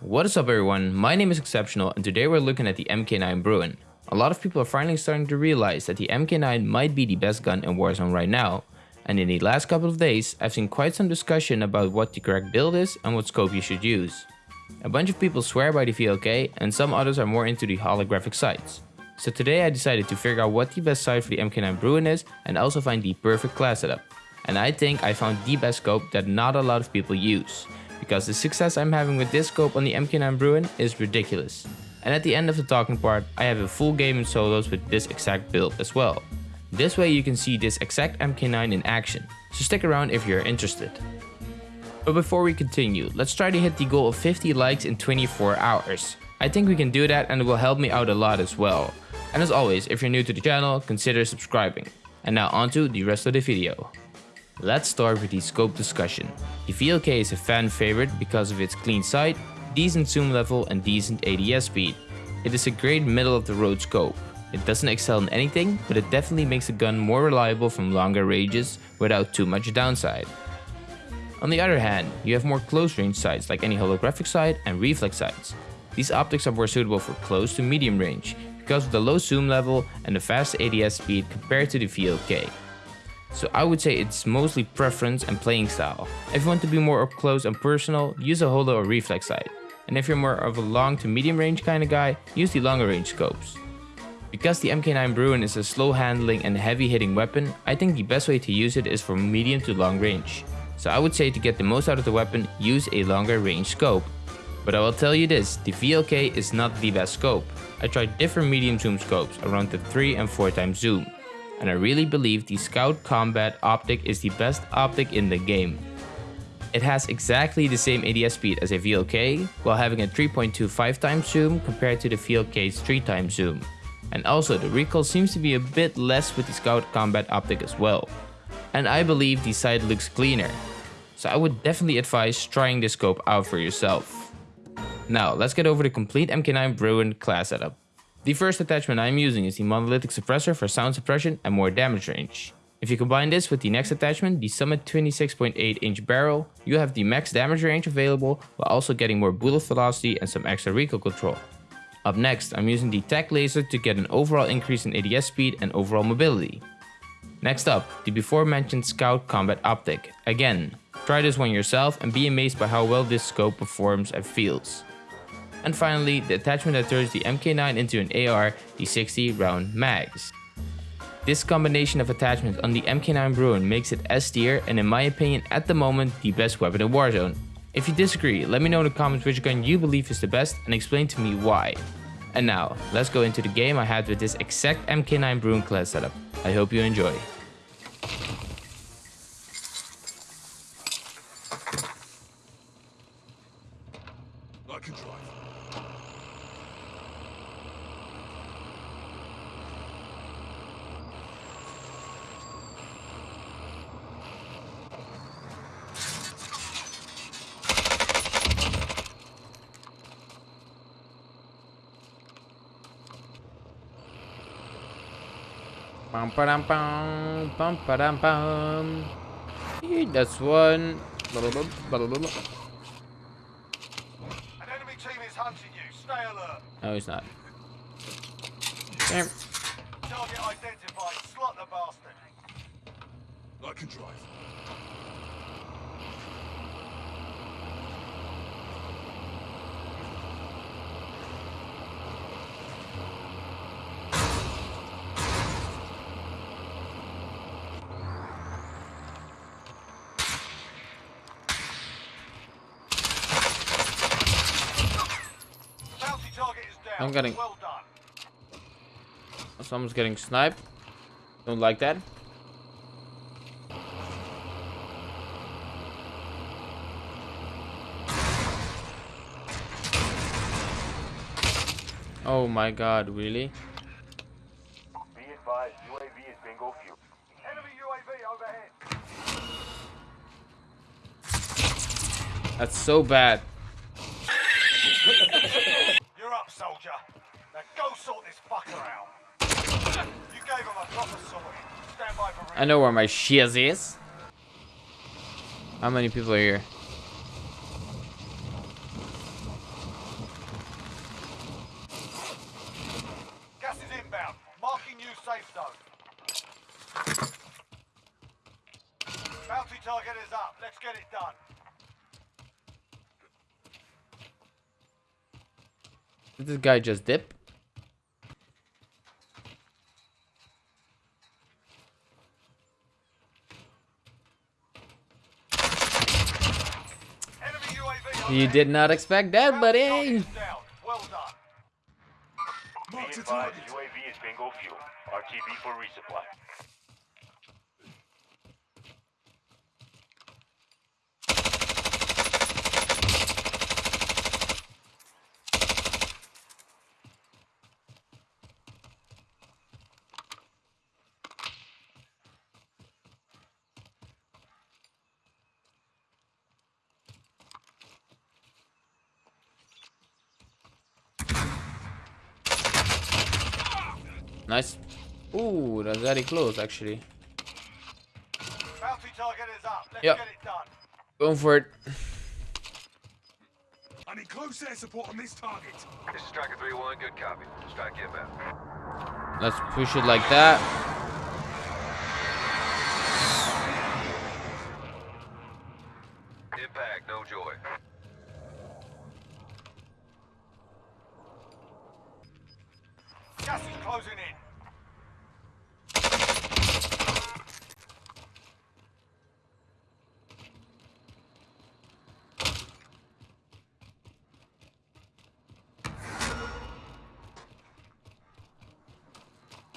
What is up everyone, my name is Exceptional and today we're looking at the MK9 Bruen. A lot of people are finally starting to realize that the MK9 might be the best gun in Warzone right now, and in the last couple of days I've seen quite some discussion about what the correct build is and what scope you should use. A bunch of people swear by the VLK and some others are more into the holographic sights. So today I decided to figure out what the best sight for the MK9 Bruen is and also find the perfect class setup. And I think I found the best scope that not a lot of people use because the success I'm having with this scope on the MK9 Bruen is ridiculous. And at the end of the talking part, I have a full game in solos with this exact build as well. This way you can see this exact MK9 in action, so stick around if you're interested. But before we continue, let's try to hit the goal of 50 likes in 24 hours. I think we can do that and it will help me out a lot as well. And as always, if you're new to the channel, consider subscribing. And now onto the rest of the video. Let's start with the scope discussion. The VLK is a fan favorite because of its clean sight, decent zoom level and decent ADS speed. It is a great middle of the road scope. It doesn't excel in anything, but it definitely makes the gun more reliable from longer ranges without too much downside. On the other hand, you have more close range sights like any holographic sight and reflex sights. These optics are more suitable for close to medium range because of the low zoom level and the fast ADS speed compared to the VLK. So I would say it's mostly preference and playing style. If you want to be more up close and personal, use a holo or reflex sight. And if you're more of a long to medium range kind of guy, use the longer range scopes. Because the MK9 Bruen is a slow handling and heavy hitting weapon, I think the best way to use it is for medium to long range. So I would say to get the most out of the weapon, use a longer range scope. But I will tell you this, the VLK is not the best scope. I tried different medium zoom scopes around the 3 and 4 times zoom and I really believe the Scout Combat optic is the best optic in the game. It has exactly the same ADS speed as a VLK, while having a 3.25 times zoom compared to the VLK's 3 times zoom. And also the recoil seems to be a bit less with the Scout Combat optic as well. And I believe the sight looks cleaner. So I would definitely advise trying this scope out for yourself. Now let's get over the complete MK9 Bruen class setup. The first attachment I'm using is the monolithic suppressor for sound suppression and more damage range. If you combine this with the next attachment, the Summit 26.8 inch barrel, you have the max damage range available while also getting more bullet velocity and some extra recoil control. Up next, I'm using the TAC laser to get an overall increase in ADS speed and overall mobility. Next up, the before mentioned Scout Combat Optic. Again, try this one yourself and be amazed by how well this scope performs and feels. And finally, the attachment that turns the MK9 into an AR, the 60 round mags. This combination of attachments on the MK9 Bruen makes it S tier and in my opinion at the moment the best weapon in Warzone. If you disagree, let me know in the comments which gun you believe is the best and explain to me why. And now, let's go into the game I had with this exact MK9 Bruen class setup. I hope you enjoy. I can drive. Pam pam pam pam pam pam. That's one. An enemy team is hunting you. Stay alert. No, he's not. Damn. Target identified. Slot the bastard. I can drive. I'm getting... Well Someone's getting sniped. Don't like that. Oh my god, really? Be advised, UAV is bingo fuel. Enemy UAV overhead. That's so bad. sort this fucker out. You gave him a proper sorting. Stand by for I know where my shears is. How many people are here? Gas is inbound. Marking new safe zone. Bounty target is up. Let's get it done. Did this guy just dip? You did not expect that, buddy. target is down. Well done. Be advised, UAV is bingo fuel. RTB for resupply. Nice. Ooh, that's very close, actually. Bounty target is up. Let's Yep. get it done. Going for it. I need close air support on this target. This is Striker 3-1, good copy. Strike inbound. Let's push it like that. Impact, no joy. Gas is closing in.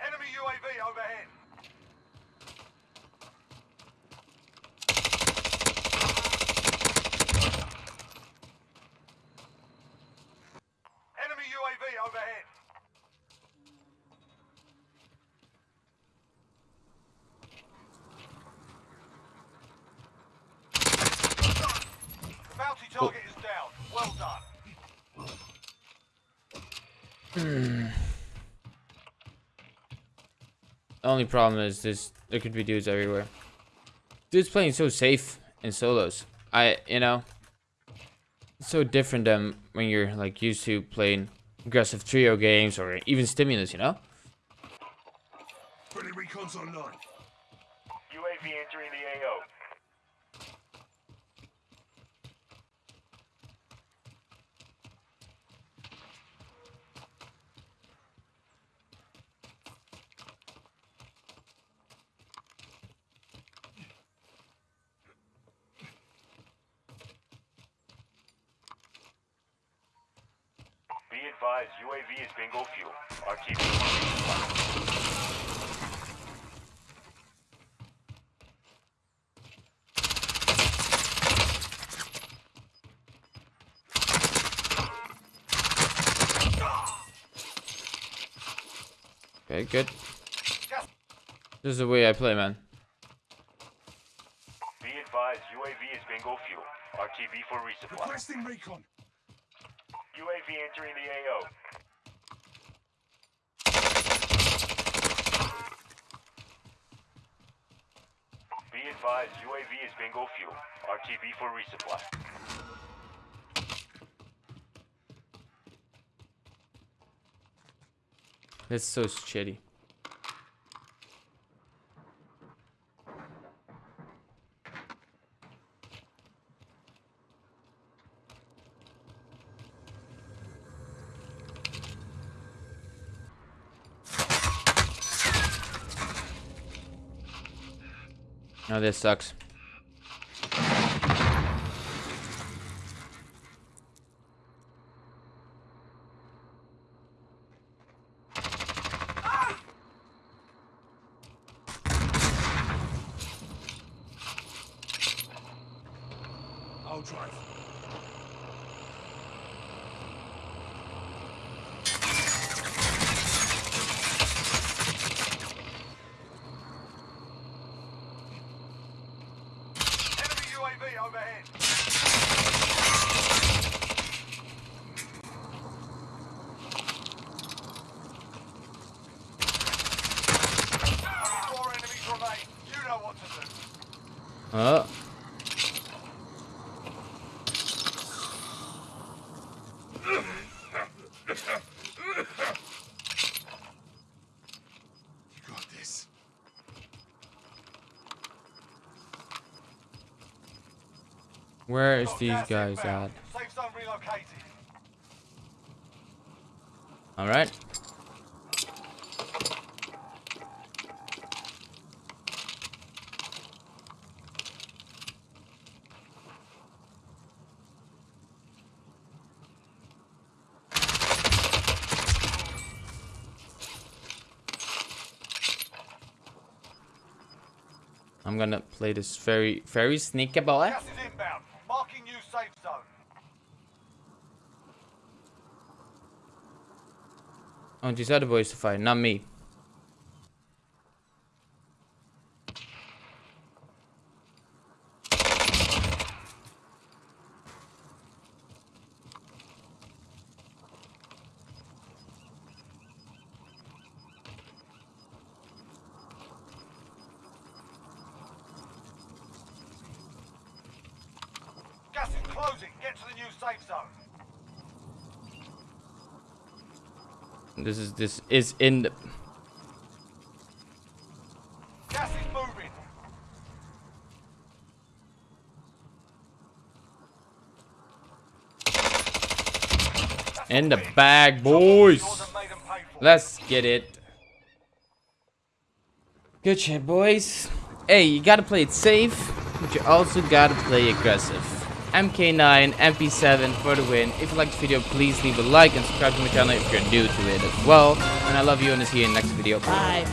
Enemy UAV overhead. Enemy UAV overhead. The bounty target is down. Well done. The only problem is this there could be dudes everywhere. Dudes playing so safe in solos. I you know it's so different than when you're like used to playing aggressive trio games or even stimulus, you know? Friendly recon's online. UAV entering the AO. Be advised, UAV is bingo fuel. RTB for resupply. Okay, good. This is the way I play, man. Be advised, UAV is bingo fuel. RTB for resupply. Requesting recon. UAV entering the AO. Be advised, UAV is bingo fuel. RTB for resupply. That's so shitty. Oh, this sucks. Oh. Where is these guys at? Alright. Gonna play this very, very sneaky boy. Gas is inbound. Marking new safe zone. I want these other boys to fight, not me. Gas is closing. Get to the new safe zone. This is this is in the Gas is moving. In the bag, boys. and made 'em pay for. Let's get it. Good shit, boys. Hey, you gotta play it safe, but you also gotta play aggressive. MK9, MP7 for the win. If you liked the video, please leave a like and subscribe to my channel if you're new to it as well. And I love you and I'll see you in the next video. Bye.